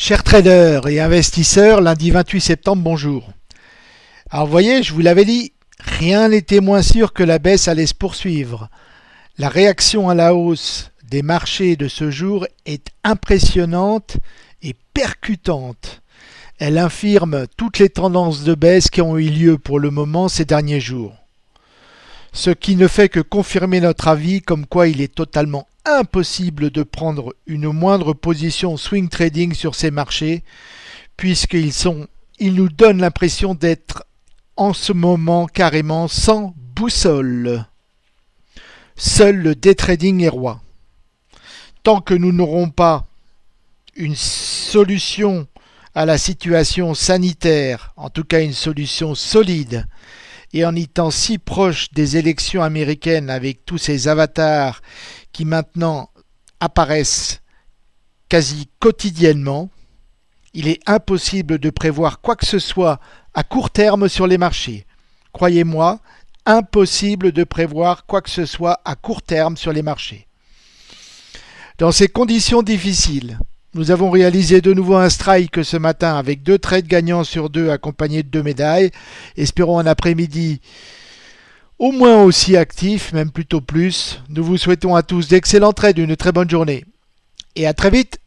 Chers traders et investisseurs, lundi 28 septembre, bonjour. Alors vous voyez, je vous l'avais dit, rien n'était moins sûr que la baisse allait se poursuivre. La réaction à la hausse des marchés de ce jour est impressionnante et percutante. Elle infirme toutes les tendances de baisse qui ont eu lieu pour le moment ces derniers jours. Ce qui ne fait que confirmer notre avis comme quoi il est totalement impossible de prendre une moindre position swing trading sur ces marchés puisqu'ils sont, ils nous donnent l'impression d'être en ce moment carrément sans boussole. Seul le day trading est roi. Tant que nous n'aurons pas une solution à la situation sanitaire, en tout cas une solution solide, et en étant si proche des élections américaines avec tous ces avatars qui maintenant apparaissent quasi quotidiennement, il est impossible de prévoir quoi que ce soit à court terme sur les marchés. Croyez-moi, impossible de prévoir quoi que ce soit à court terme sur les marchés. Dans ces conditions difficiles, nous avons réalisé de nouveau un strike ce matin avec deux trades gagnants sur deux accompagnés de deux médailles. Espérons un après-midi au moins aussi actif, même plutôt plus. Nous vous souhaitons à tous d'excellents trades, une très bonne journée. Et à très vite